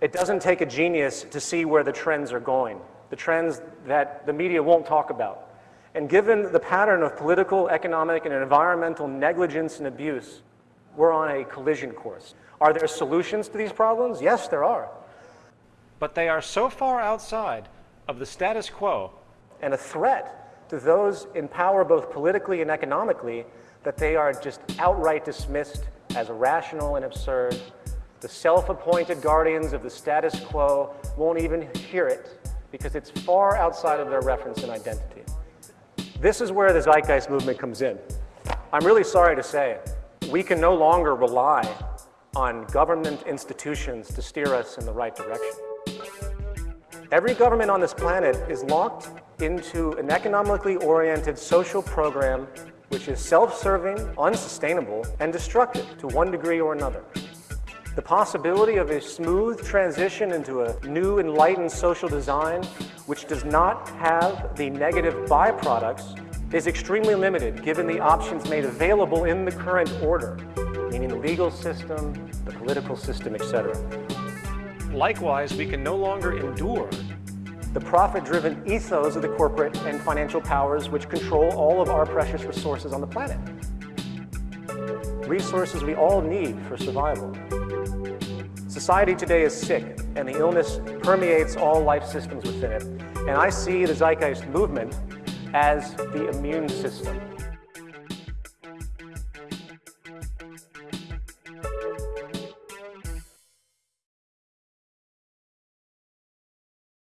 It doesn't take a genius to see where the trends are going, the trends that the media won't talk about. And given the pattern of political, economic, and environmental negligence and abuse, we're on a collision course. Are there solutions to these problems? Yes, there are. But they are so far outside of the status quo and a threat to those in power both politically and economically that they are just outright dismissed as irrational and absurd. The self-appointed guardians of the status quo won't even hear it because it's far outside of their reference and identity. This is where the Zeitgeist movement comes in. I'm really sorry to say, we can no longer rely on government institutions to steer us in the right direction. Every government on this planet is locked into an economically oriented social program which is self-serving, unsustainable, and destructive to one degree or another. The possibility of a smooth transition into a new enlightened social design which does not have the negative byproducts is extremely limited given the options made available in the current order, meaning the legal system, the political system, etc. Likewise, we can no longer endure the profit-driven ethos of the corporate and financial powers which control all of our precious resources on the planet. Resources we all need for survival. Society today is sick, and the illness permeates all life systems within it. And I see the Zeitgeist movement as the immune system.